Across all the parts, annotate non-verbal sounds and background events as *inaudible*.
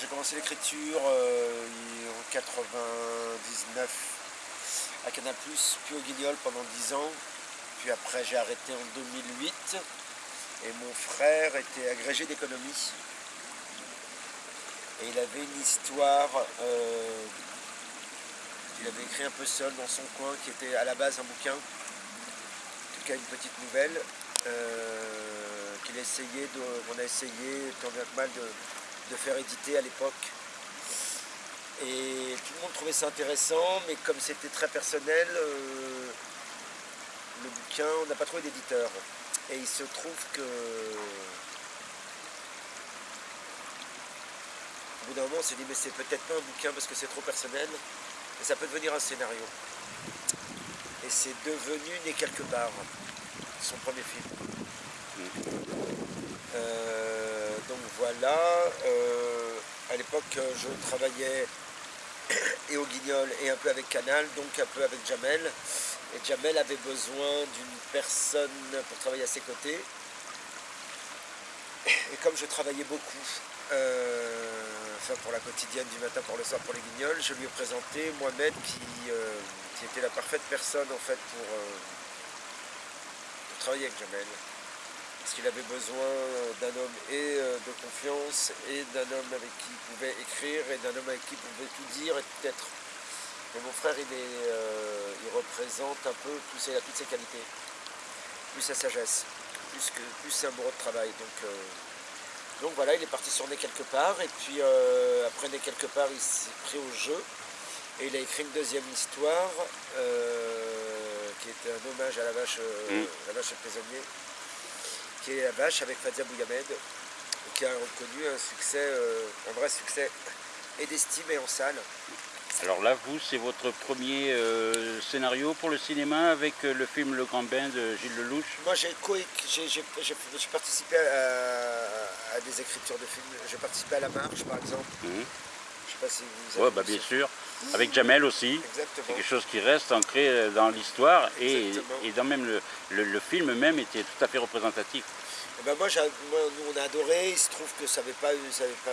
J'ai commencé l'écriture euh, en 99 à Canal+, puis au Guignol pendant 10 ans. Puis après j'ai arrêté en 2008. Et mon frère était agrégé d'économie. Et il avait une histoire, euh, il avait écrit un peu seul dans son coin, qui était à la base un bouquin, en tout cas une petite nouvelle, euh, on a essayé tant bien que mal de, faire éditer à l'époque. Et tout le monde trouvait ça intéressant, mais comme c'était très personnel, euh, le bouquin, on n'a pas trouvé d'éditeur. Et il se trouve que au bout d'un moment on s'est dit mais c'est peut-être pas un bouquin parce que c'est trop personnel, mais ça peut devenir un scénario. Et c'est devenu Né quelque part, son premier film. Euh, donc voilà, euh, à l'époque je travaillais *coughs* et au Guignol et un peu avec Canal, donc un peu avec Jamel. Et Jamel avait besoin d'une personne pour travailler à ses côtés. Et comme je travaillais beaucoup, euh, enfin pour la quotidienne du matin pour le soir pour les guignols, je lui ai présenté Mohamed qui, euh, qui était la parfaite personne en fait euh, pour travailler avec Jamel. Parce qu'il avait besoin d'un homme et de confiance et d'un homme avec qui il pouvait écrire et d'un homme avec qui il pouvait tout dire et tout être. Mais mon frère, il, est, euh, il représente un peu, toutes ses qualités, plus sa sagesse, plus, que, plus amoureux de travail. Donc, euh, donc voilà, il est parti sur Né quelque part, et puis euh, après Né quelque part, il s'est pris au jeu, et il a écrit une deuxième histoire, qui était un hommage à la vache, mm. la vache prisonnier, qui est la vache avec Fadia Bouyamed, qui a reconnu un succès, un vrai succès, et d'estime et en salle. Alors là, vous, c'est votre premier euh, scénario pour le cinéma avec euh, le film Le Grand Bain de Gilles Lelouch? Moi, j'ai participé à, des écritures de films. J'ai participé à La Marche, par exemple. Mhm. Je ne sais pas si vous avez Oui, bah, bien sûr. Avec Jamel aussi. C'est quelque chose qui reste ancré euh, dans l'histoire et, dans même le, film même était tout à fait représentatif. Eh ben moi, nous, on a adoré. Il se trouve que ça n'avait pas, pas,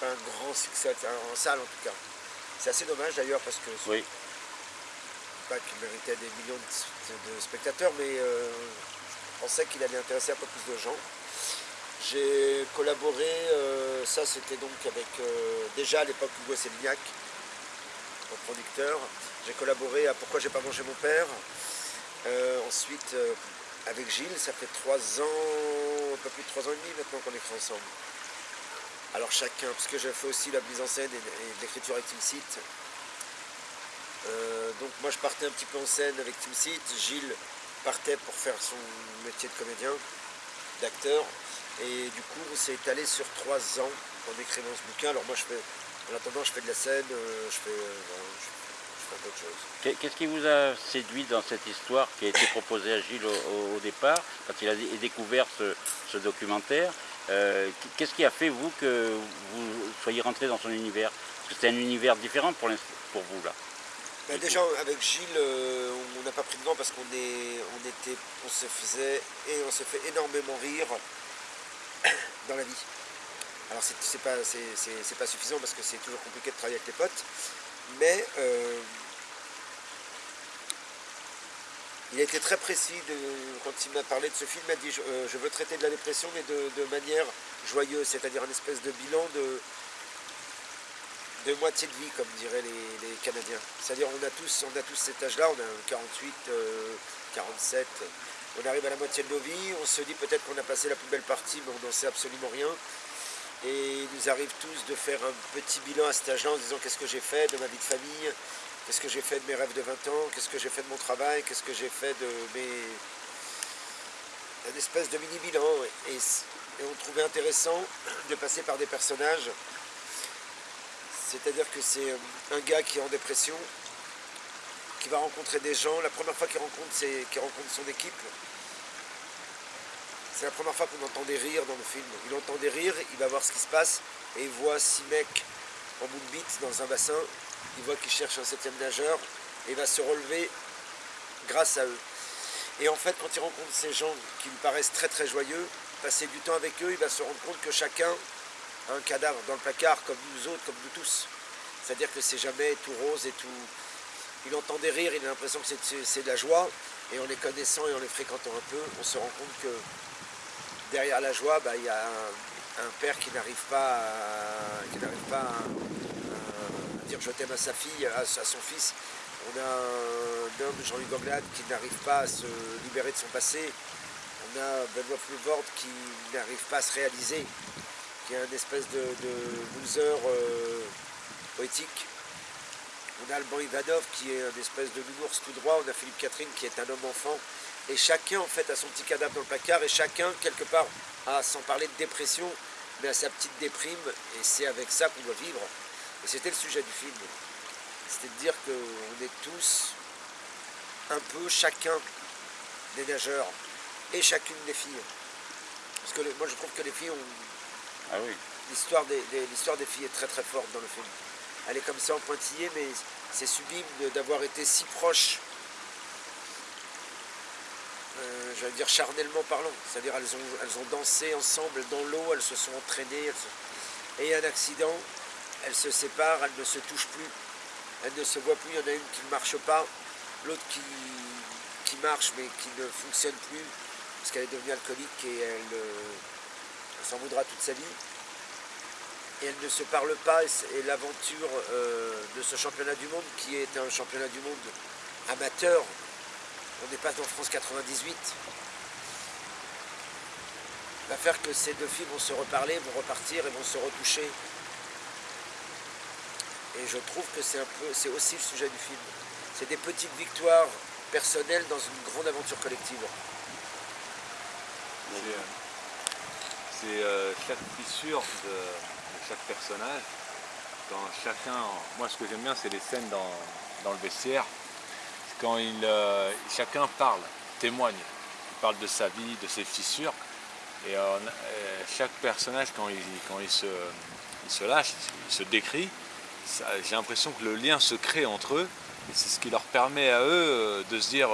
pas un grand succès en salle, en tout cas. C'est assez dommage d'ailleurs parce que oui. pas qu'il méritait des millions de, spectateurs, mais euh, je pensais qu'il allait intéresser un peu plus de gens. J'ai collaboré, euh, ça c'était donc avec euh, déjà à l'époque Hugo Sélignac, mon producteur. J'ai collaboré à Pourquoi j'ai pas mangé mon père. ensuite avec Gilles, ça fait trois ans, un peu plus de trois ans et demi maintenant qu'on écrit ensemble. Alors chacun, parce que j'ai fait aussi la mise en scène et, l'écriture avec Team Euh, donc moi je partais un petit peu en scène avec Team Seat, Gilles partait pour faire son métier de comédien, d'acteur. Et du coup on s'est étalé sur trois ans en écrivant ce bouquin. Alors moi je fais, en attendant je fais de la scène, euh, je fais, euh, d'autres choses. Qu'est-ce qui vous a séduit dans cette histoire qui a été proposée à Gilles au, départ, quand il a découvert ce documentaire euh, qu'est-ce qui a fait, vous, que vous soyez rentré dans son univers? Parce que c'était un univers différent pour, pour vous, là. Ben, déjà, avec Gilles, euh, on n'a pas pris de gants parce qu'on on était, on se faisait et on se fait énormément rire *coughs* dans la vie. Alors c'est pas, pas suffisant parce que c'est toujours compliqué de travailler avec les potes, mais euh, il a été très précis quand il m'a parlé de ce film. Il m'a dit je, euh, veux traiter de la dépression, mais de, manière joyeuse, c'est-à-dire un espèce de bilan de, de moitié de vie, comme diraient les, Canadiens. C'est-à-dire on a tous, on a tous cet âge-là, on a 48, 47, euh, on arrive à la moitié de nos vies, on se dit peut-être qu'on a passé la plus belle partie, mais on n'en sait absolument rien. Et il nous arrive tous de faire un petit bilan à cet âge-là en disant qu'est-ce que j'ai fait de ma vie de famille, Qu'est-ce que j'ai fait de mes rêves de 20 ans? Qu'est-ce que j'ai fait de mon travail? Qu'est-ce que j'ai fait de mes... Une espèce de mini-bilan. Et, on trouvait intéressant de passer par des personnages. C'est-à-dire que c'est un gars qui est en dépression, qui va rencontrer des gens. La première fois qu'il rencontre, qu'il rencontre son équipe, c'est la première fois qu'on entend des rires dans le film. Il entend des rires, il va voir ce qui se passe, et il voit six mecs en bout de bite dans un bassin il voit qu'il cherche un septième nageur et il va se relever grâce à eux. Et en fait, quand il rencontre ces gens qui lui paraissent très très joyeux, passer du temps avec eux, il va se rendre compte que chacun un cadavre dans le placard comme nous autres, comme nous tous. C'est-à-dire que c'est jamais tout rose et tout... Il entend des rires, il a l'impression que c'est de la joie. Et en les connaissant et en les fréquentant un peu, on se rend compte que derrière la joie, bah, il y a un, père qui n'arrive pas, à, dire je t'aime à sa fille, à, son fils. On a un homme, Jean-Luc Anglade, qui n'arrive pas à se libérer de son passé. On a Benoît Pluvord qui n'arrive pas à se réaliser, qui est un espèce de, loser euh, poétique. On a Alban Ivanov qui est un espèce de nounours tout droit. On a Philippe Catherine qui est un homme enfant. Et chacun en fait a son petit cadavre dans le placard et chacun quelque part a, sans parler de dépression, mais a sa petite déprime et c'est avec ça qu'on doit vivre. Et c'était le sujet du film. C'était de dire qu'on est tous un peu chacun des nageurs et chacune des filles. Parce que moi je trouve que les filles ont... Ah oui. L'histoire des, des filles est très très forte dans le film. Elle est comme ça en pointillé, mais c'est sublime d'avoir été si proche euh, j'allais dire charnellement parlant, c'est-à-dire elles ont, elles ont dansé ensemble dans l'eau, elles se sont entraînées, et un accident, elles se séparent, elles ne se touchent plus, elles ne se voient plus, il y en a une qui ne marche pas, l'autre qui, marche mais qui ne fonctionne plus, parce qu'elle est devenue alcoolique et elle, euh, s'en voudra toute sa vie. Et elles ne se parlent pas, et l'aventure euh, de ce championnat du monde, qui est un championnat du monde amateur, on n'est pas en France 98, va faire que ces deux filles vont se reparler, vont repartir et vont se retoucher. Et je trouve que c'est un peu, c'est aussi le sujet du film. C'est des petites victoires personnelles dans une grande aventure collective. C'est euh, chaque fissure de, chaque personnage. Quand chacun, moi ce que j'aime bien c'est les scènes dans, dans le vestiaire quand il, euh, chacun parle, témoigne. Il parle de sa vie, de ses fissures. Et euh, euh, chaque personnage, quand il, quand se, se lâche, il se décrit, j'ai l'impression que le lien se crée entre eux. Et c'est ce qui leur permet à eux de se dire,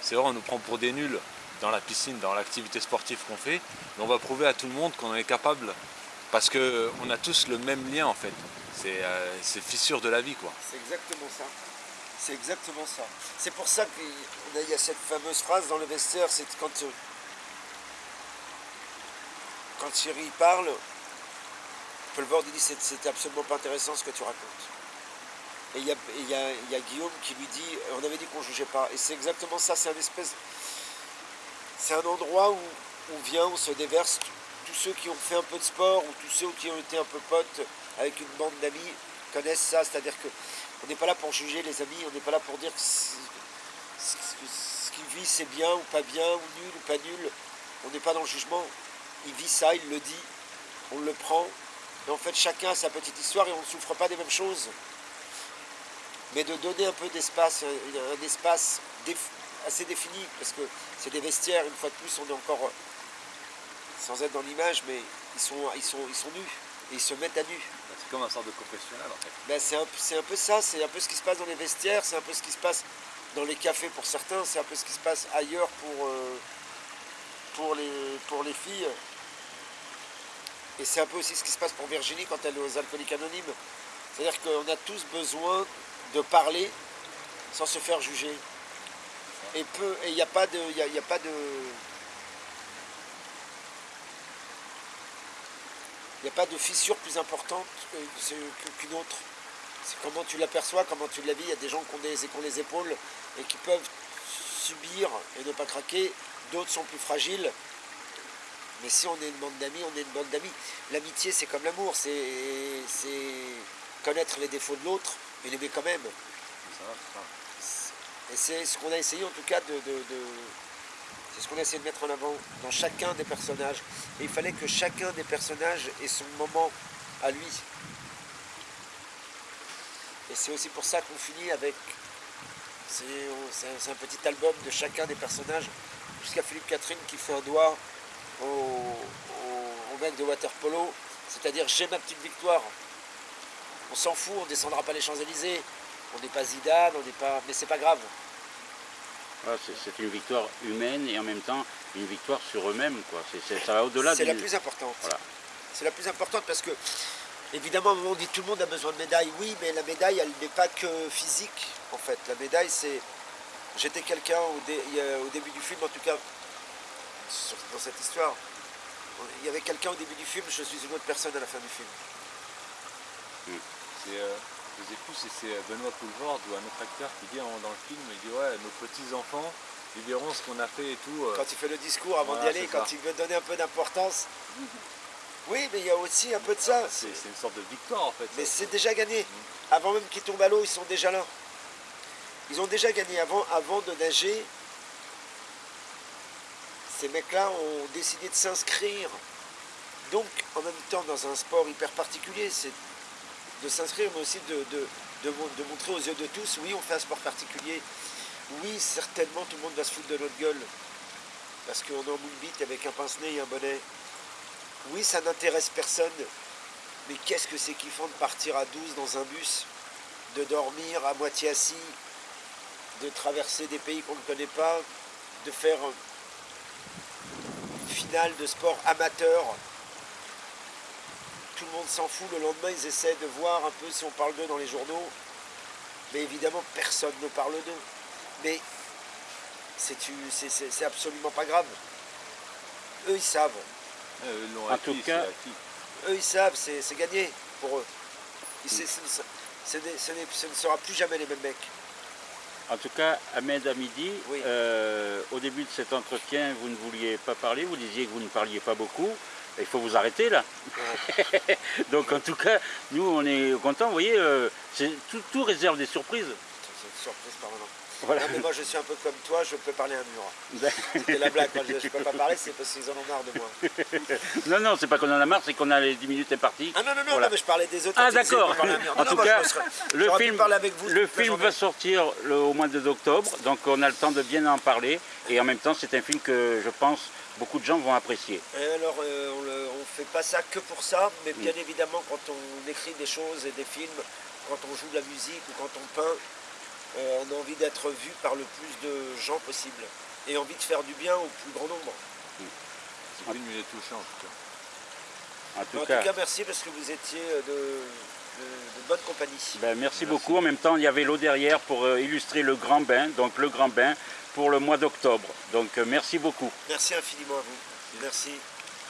c'est vrai, on nous prend pour des nuls dans la piscine, dans l'activité sportive qu'on fait, mais on va prouver à tout le monde qu'on est capable, parce qu'on a tous le même lien en fait. C'est ces fissures de la vie quoi. C'est exactement ça. C'est exactement ça. C'est pour ça qu'il y a cette fameuse phrase dans le vestiaire, c'est quand, euh, quand Thierry parle, Pelvord dit c'est absolument pas intéressant ce que tu racontes. Et il y, a, Guillaume qui lui dit, on avait dit qu'on ne jugeait pas. Et c'est exactement ça, c'est un espèce. C'est un endroit où on vient, on se déverse tous ceux qui ont fait un peu de sport ou tous ceux qui ont été un peu potes avec une bande d'amis connaissent ça, c'est-à-dire que on n'est pas là pour juger les amis, on n'est pas là pour dire ce qu'il vit c'est bien ou pas bien, ou nul ou pas nul. On n'est pas dans le jugement. Il vit ça, il le dit, on le prend. Et en fait, chacun a sa petite histoire et on ne souffre pas des mêmes choses. Mais de donner un peu d'espace, un espace assez défini, parce que c'est des vestiaires, une fois de plus, on est encore, sans être dans l'image, mais ils sont, ils, sont, ils sont nus, et ils se mettent à nu comme un sorte de confessionnal en fait. Ben, c'est un, peu ça, c'est un peu ce qui se passe dans les vestiaires, c'est un peu ce qui se passe dans les cafés pour certains, c'est un peu ce qui se passe ailleurs pour, euh, pour, les, pour les filles. Et c'est un peu aussi ce qui se passe pour Virginie quand elle est aux alcooliques anonymes. C'est-à-dire qu'on a tous besoin de parler sans se faire juger. Et il n'y a pas de. Y a pas de Il n'y a pas de fissure plus importante qu'une autre. C'est comment tu l'aperçois, comment tu la vis. Il y a des gens qui ont, des, les épaules et qui peuvent subir et ne pas craquer. D'autres sont plus fragiles. Mais si on est une bande d'amis, on est une bande d'amis. L'amitié, c'est comme l'amour. C'est connaître les défauts de l'autre et l'aimer quand même. Et c'est ce qu'on a essayé en tout cas de c'est ce qu'on a de mettre en avant dans chacun des personnages. Et il fallait que chacun des personnages ait son moment à lui. Et c'est aussi pour ça qu'on finit avec... C'est un petit album de chacun des personnages, jusqu'à Philippe Catherine qui fait un doigt au, mec de Waterpolo, c'est-à-dire j'ai ma petite victoire. On s'en fout, on descendra pas les Champs-Élysées, on n'est pas Zidane, on n'est pas. Mais c'est pas grave. C'est une victoire humaine et en même temps une victoire sur eux-mêmes. Ça va au-delà C'est la plus importante. C'est la plus importante parce que, évidemment, on dit tout le monde a besoin de médaille. Oui, mais la médaille, elle n'est pas que physique, en fait. La médaille, c'est... J'étais quelqu'un au, au, début du film, en tout cas, dans cette histoire. Il y avait quelqu'un au début du film, je suis une autre personne à la fin du film. C'est... Euh, c'est Benoît Poulvord ou un autre acteur qui dit dans le film, il dit ouais, nos petits-enfants, ils verront ce qu'on a fait et tout. Euh. Quand il fait le discours avant d'y aller, quand il veut donner un peu d'importance. Oui, mais il y a aussi un peu de ça. C'est une sorte de victoire en fait. Mais c'est déjà gagné. Mm. Avant même qu'ils tombent à l'eau, ils sont déjà là. Ils ont déjà gagné avant, avant de nager. Ces mecs-là ont décidé de s'inscrire. Donc, en même temps, dans un sport hyper particulier, c'est de s'inscrire, mais aussi de, de, montrer aux yeux de tous, oui, on fait un sport particulier, oui, certainement, tout le monde va se foutre de notre gueule, parce qu'on est en moule bite avec un pince-nez et un bonnet. Oui, ça n'intéresse personne, mais qu'est-ce que c'est kiffant de partir à 12 dans un bus, de dormir à moitié assis, de traverser des pays qu'on ne connaît pas, de faire une finale de sport amateur tout le monde s'en fout. Le lendemain, ils essaient de voir un peu si on parle d'eux dans les journaux. Mais évidemment, personne ne parle d'eux. Mais c'est absolument pas grave. Eux, ils savent. Euh, en tout cas, eux, ils savent, c'est gagné pour eux. ce, ne sera plus jamais les mêmes mecs. En tout cas, Ahmed Hamidi, euh, au début de cet entretien, vous ne vouliez pas parler, vous disiez que vous ne parliez pas beaucoup il faut vous arrêter là. *laughs* Donc en tout cas, nous on est contents, vous voyez, euh, tout, réserve des surprises. C'est une surprise permanente. Voilà. Non, mais moi je suis un peu comme toi, je peux parler à un mur. C'était la blague, je ne peux pas parler, c'est parce qu'ils en ont marre de moi. *laughs* non, non, c'est pas qu'on en a marre, c'est qu'on a les 10 minutes imparties. Ah non, non, non, mais je parlais des autres. Ah d'accord. En tout cas, le film, avec vous le film va sortir au mois d'octobre, donc on a le temps de bien en parler. Et en même temps, c'est un film que je pense beaucoup de gens vont apprécier. Et alors, euh, on ne fait pas ça que pour ça, mais bien mm. évidemment, quand on écrit des choses et des films, quand on joue de la musique ou quand on peint, euh, on a envie d'être vu par le plus de gens possible et envie de faire du bien au plus grand nombre. Mm. C'est une minute touchant en tout cas. En tout, cas, merci parce que vous étiez de, bonne compagnie. Ben, merci, beaucoup. En même temps, il y avait l'eau derrière pour euh, illustrer le grand bain. Donc le grand bain, pour le mois d'octobre. Donc euh, merci beaucoup. Merci infiniment à vous. Merci.